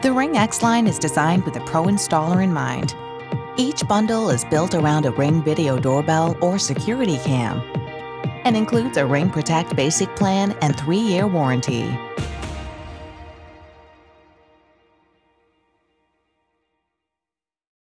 The Ring X line is designed with a pro installer in mind. Each bundle is built around a Ring video doorbell or security cam and includes a Ring Protect basic plan and three year warranty.